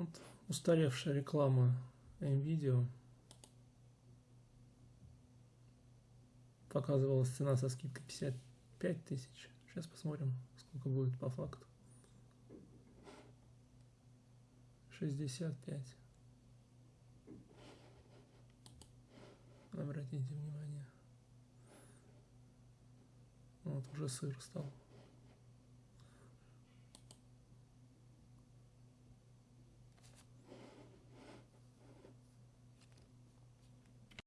Вот устаревшая реклама NVIDIA. показывалась цена со скидкой 55 тысяч. Сейчас посмотрим, сколько будет по факту. 65. Обратите внимание. Вот уже сыр стал.